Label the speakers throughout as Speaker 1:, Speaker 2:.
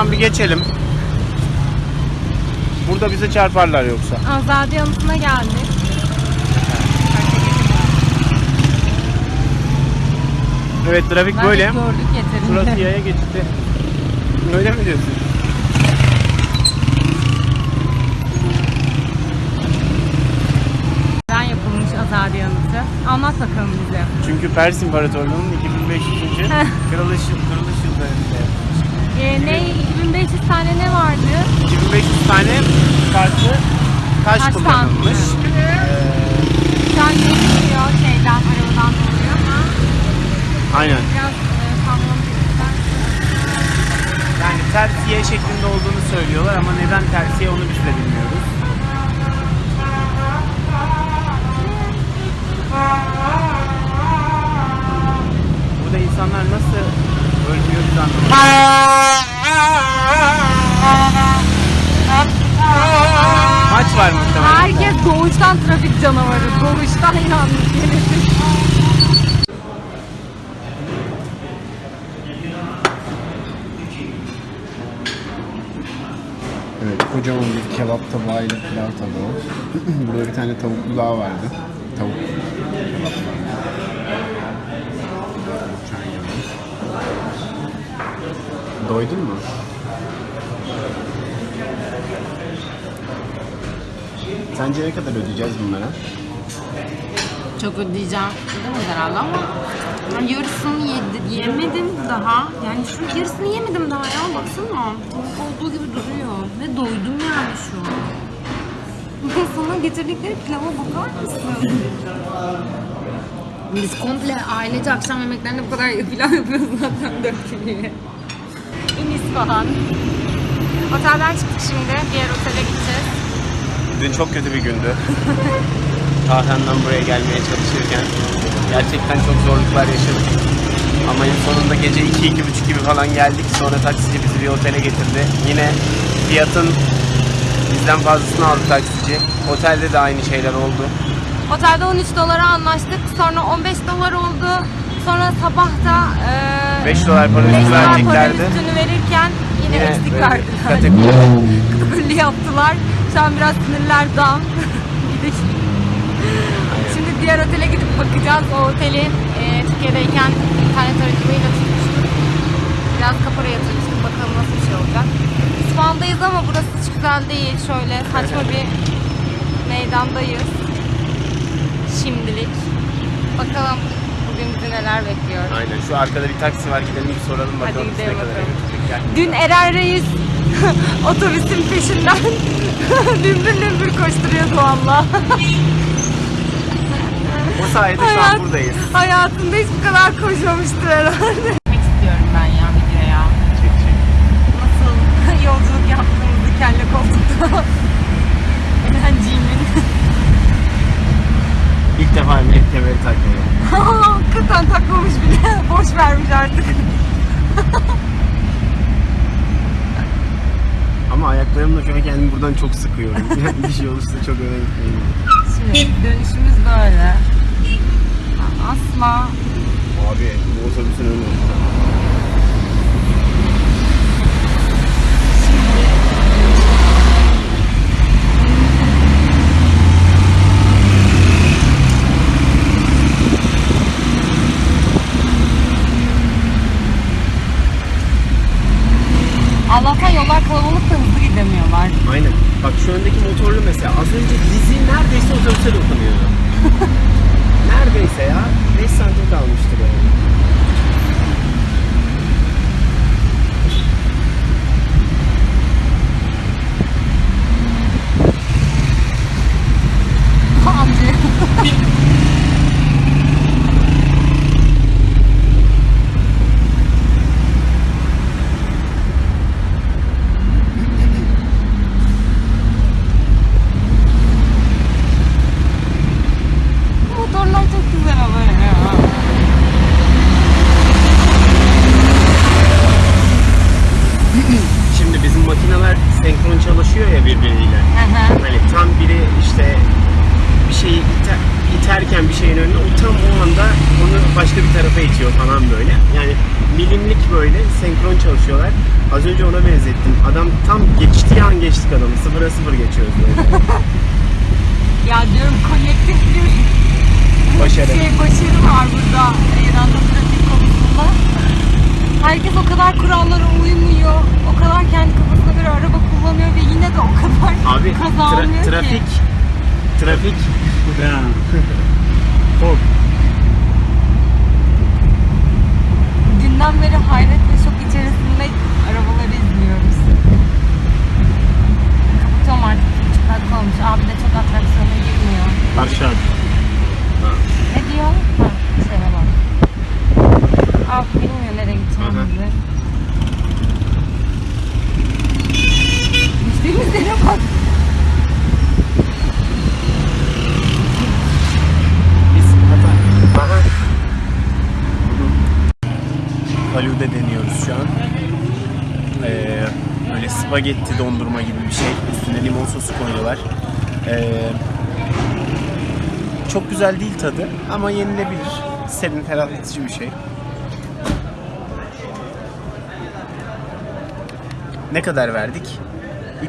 Speaker 1: Şimdi bir geçelim. Burada bize çarparlar yoksa.
Speaker 2: Azade Anıtı'na geldik.
Speaker 1: Evet trafik
Speaker 2: Bence
Speaker 1: böyle.
Speaker 2: gördük yeterince.
Speaker 1: Burası yaya geçti. Öyle mi diyorsun?
Speaker 2: Neden yapılmış Azade Anıtı? Anlat bakalım bize.
Speaker 1: Çünkü Pers İmparatorluğu'nun 2500. kırılış, kırılış
Speaker 2: Ee, ne 2500 tane ne vardı?
Speaker 1: 2500 tane farklı taş,
Speaker 2: Taş
Speaker 1: kullanılmış.
Speaker 2: Şu an geçmiyor şeyden, arabadan dolayı ama
Speaker 1: Aynen.
Speaker 2: biraz e, sallanmışlar.
Speaker 1: Yani tersiye şeklinde olduğunu söylüyorlar ama neden tersiye onu biz de bilmiyoruz. Burada insanlar nasıl ölmüyor. Maç var muhtemelen.
Speaker 2: Herkes doğuştan trafik canavarı. Doğuştan yalnız gelir.
Speaker 1: Evet, kocaman bir kebap tabağıyla pilav tabağı. Burada bir tane tavuklu daha vardı. Tavuk kebap vardı. Çay yanı. Doydun mu? Sence ne kadar ödeyeceğiz bunlara?
Speaker 2: Çok ödeyeceğim. Ödemez herhalde ama yarısını yedi, yemedim daha. Yani şu yarısını yemedim daha ya baksana. Tavuk olduğu gibi duruyor. Ve doydum yani şu an. Sana getirdikleri pilava bakar mısın? Biz komple ailece akşam yemeklerinde bu kadar pilav yapıyoruz zaten dört kişiye. İn İsfahan. Otelden çıktık şimdi. Diğer otele gideceğiz.
Speaker 1: Dün çok kötü bir gündü. Tahran'dan buraya gelmeye çalışırken gerçekten çok zorluklar yaşadık. Ama en sonunda gece 2-2.30 gibi falan geldik. Sonra taksici bizi bir otele getirdi. Yine fiyatın bizden fazlasını aldı taksici. Otelde de aynı şeyler oldu.
Speaker 2: Otelde 13 dolara anlaştık. Sonra 15 dolar oldu. Sonra sabah da e,
Speaker 1: 5 dolar para
Speaker 2: 5
Speaker 1: üstü
Speaker 2: dolar para
Speaker 1: vereceklerdi.
Speaker 2: üstünü verirken yine, eksik
Speaker 1: böyle
Speaker 2: verdiler.
Speaker 1: Kategori
Speaker 2: yaptılar. Şu an biraz sinirler. Gidik. Şimdi diğer otele gidip bakacağız. O oteli e, Türkiye'deyken internet aracılığıyla tutmuştuk. Biraz kapora yatırmıştık. Bakalım nasıl bir şey olacak. İsfahan'dayız ama burası hiç güzel değil. Şöyle saçma bir meydandayız. Şimdilik. Bakalım bizi neler bekliyor.
Speaker 1: Aynen şu arkada bir taksi var gidelim bir soralım
Speaker 2: Hadi
Speaker 1: bakalım ne
Speaker 2: gidelim
Speaker 1: kadar
Speaker 2: bakalım.
Speaker 1: götürecek. Gel.
Speaker 2: Dün Eren Reis otobüsün peşinden dümbür dümbür koşturuyordu valla.
Speaker 1: O sayede şu an buradayız.
Speaker 2: Hayatında hiç bu kadar koşmamıştır herhalde. Çekmek istiyorum ben ya videoya.
Speaker 1: Çek çek.
Speaker 2: Nasıl yolculuk yaptığımızı kelle koltukta.
Speaker 1: İlk defa emniyet kemeri takmıyorum.
Speaker 2: Hakikaten takmamış bile. Boş vermiş artık.
Speaker 1: Ama ayaklarımla şu an kendimi buradan çok sıkıyorum. Bir şey olursa çok öne gitmeyeyim.
Speaker 2: Şimdi dönüşümüz böyle. Asla
Speaker 1: Abi bu otobüsün önü.
Speaker 2: Allah'tan yollar kalabalık da hızlı gidemiyorlar.
Speaker 1: Aynen. Bak şu öndeki motorlu mesela az önce dizi neredeyse otobüse dokunuyordu. neredeyse ya. 5 santim kalmıştır yani.
Speaker 2: Amca. Motorlar çok güzel ama ya.
Speaker 1: Şimdi bizim makineler senkron çalışıyor ya birbiriyle.
Speaker 2: Hı hı.
Speaker 1: Hani tam biri işte bir şeyi iter, iterken bir şeyin önüne o tam o anda onu başka bir tarafa itiyor falan böyle. Yani milimlik böyle senkron çalışıyorlar. Az önce ona benzettim. Adam tam geçtiği an geçtik adamı. Sıfıra sıfır geçiyoruz böyle.
Speaker 2: Ya diyorum kolektif bir
Speaker 1: Başarı.
Speaker 2: şey başarı var burada İran'da trafik konusunda. Herkes o kadar kurallara uymuyor. O kadar kendi kafasına göre araba kullanıyor ve yine de o kadar
Speaker 1: Abi
Speaker 2: kaza
Speaker 1: tra-
Speaker 2: olmuyor ki.
Speaker 1: trafik trafik Falude deniyoruz şu an. Ee, böyle spagetti dondurma gibi bir şey. Üstüne limon sosu koyuyorlar. Ee, çok güzel değil tadı ama yenilebilir. Serin ferahlatıcı bir şey. Ne kadar verdik?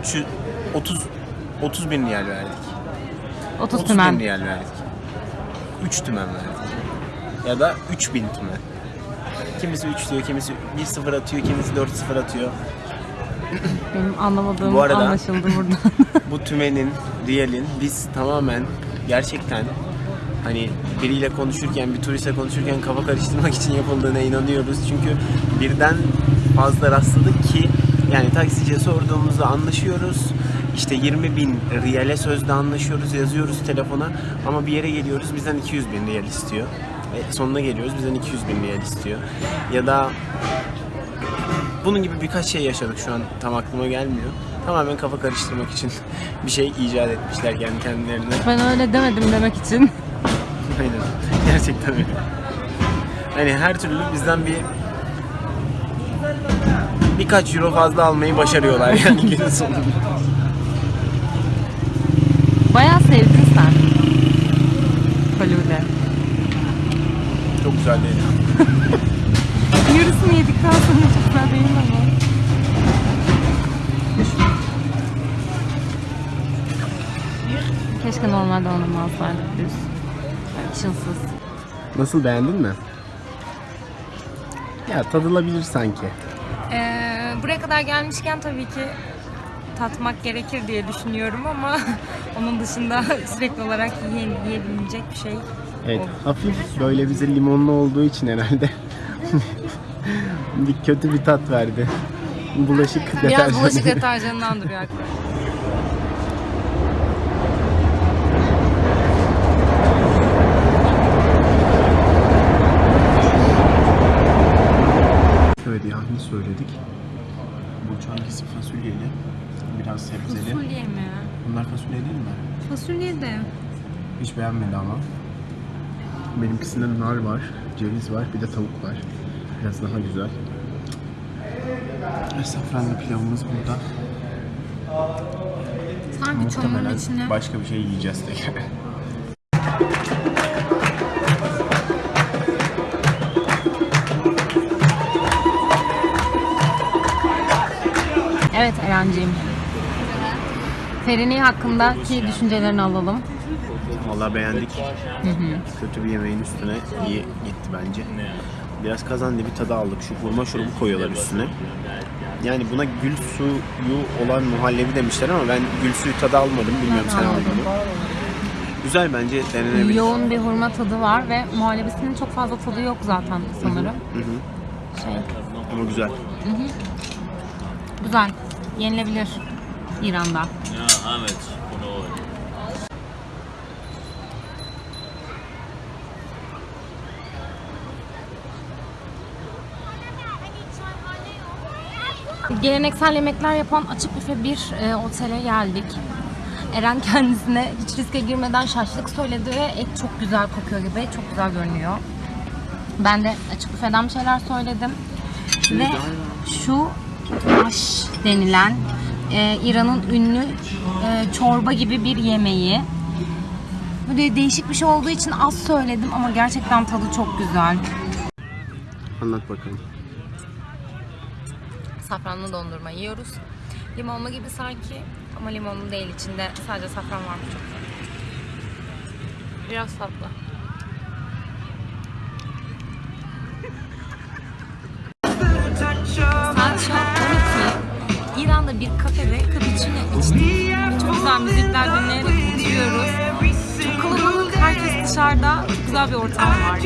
Speaker 1: 300 30 30 bin riyal verdik.
Speaker 2: 30
Speaker 1: 30 bin
Speaker 2: tümen.
Speaker 1: riyal verdik. 3 tümen verdik. Ya da 3000 tümen. Kimisi 3 diyor, kimisi 1-0 atıyor, kimisi 4-0 atıyor.
Speaker 2: Benim anlamadığım
Speaker 1: Bu arada-
Speaker 2: anlaşıldı burada.
Speaker 1: Bu tümenin, riyalin biz tamamen gerçekten hani biriyle konuşurken, bir turistle konuşurken kafa karıştırmak için yapıldığına inanıyoruz. Çünkü birden fazla rastladık ki yani taksiciye sorduğumuzda anlaşıyoruz. İşte 20 bin riyale sözde anlaşıyoruz, yazıyoruz telefona ama bir yere geliyoruz bizden 200 bin riyal istiyor. E, sonuna geliyoruz bizden 200 bin riyal istiyor. Ya da bunun gibi birkaç şey yaşadık şu an tam aklıma gelmiyor. Tamamen kafa karıştırmak için bir şey icat etmişler kendi kendilerine.
Speaker 2: ben öyle demedim demek için.
Speaker 1: Aynen. Gerçekten öyle. Hani her türlü bizden bir birkaç euro fazla almayı başarıyorlar yani günün sonunda.
Speaker 2: Bayağı sevdin sen. Falude.
Speaker 1: Çok güzel değil.
Speaker 2: Yarısını yedikten sonra çok güzel değil ama? Keşke normalde onu alsaydık düz. Çılsız.
Speaker 1: Nasıl beğendin mi? Ya tadılabilir sanki.
Speaker 2: Ee, buraya kadar gelmişken tabii ki tatmak gerekir diye düşünüyorum ama onun dışında sürekli olarak yiye- yiyebilecek bir şey.
Speaker 1: Evet, hafif böyle bize limonlu olduğu için herhalde bir kötü bir tat verdi. Bulaşık
Speaker 2: Biraz
Speaker 1: deterjanı.
Speaker 2: bulaşık deterjanından duruyor.
Speaker 1: Evet yahni söyledik. Bu hangisi fasulyeli, biraz sebzeli.
Speaker 2: Fasulye mi?
Speaker 1: Bunlar fasulye değil mi?
Speaker 2: Fasulye de.
Speaker 1: Hiç beğenmedi ama. Benimkisinde nar var, ceviz var, bir de tavuk var. Biraz daha güzel. Ve Safranlı pilavımız burada.
Speaker 2: Sanki çamurun
Speaker 1: Muhtemelen
Speaker 2: içine.
Speaker 1: başka bir şey yiyeceğiz tekrar.
Speaker 2: Evet Eren'ciğim. Ferini hakkındaki düşüncelerini alalım.
Speaker 1: Vallahi beğendik. Kötü bir yemeğin üstüne iyi gitti bence. Biraz kazandı bir tadı aldık. Şu hurma şurubu koyuyorlar üstüne. Yani buna gül suyu olan muhallebi demişler ama ben gül suyu tadı almadım. Bilmiyorum sen aldın mı? Güzel bence denenebilir.
Speaker 2: Yoğun bir hurma tadı var ve muhallebisinin çok fazla tadı yok zaten sanırım.
Speaker 1: Hı hı.
Speaker 2: Şey,
Speaker 1: Ama güzel.
Speaker 2: güzel. Yenilebilir İran'da. Geleneksel yemekler yapan açık büfe bir e, otele geldik. Eren kendisine hiç riske girmeden şaşlık söyledi ve et çok güzel kokuyor gibi, çok güzel görünüyor. Ben de açık büfeden bir şeyler söyledim. Ve şu aş denilen e, İran'ın ünlü e, çorba gibi bir yemeği. de değişik bir şey olduğu için az söyledim ama gerçekten tadı çok güzel.
Speaker 1: Anlat bakalım.
Speaker 2: Safranlı dondurma yiyoruz. Limonlu gibi sanki ama limonlu değil içinde sadece safran varmış çok güzel. Biraz tatlı. Saat şu an 12. İran'da bir kafede cappuccino içtik. Çok güzel müzikler dinleyerek oturuyoruz. Çok kalabalık, herkes dışarıda. Çok güzel bir ortam var.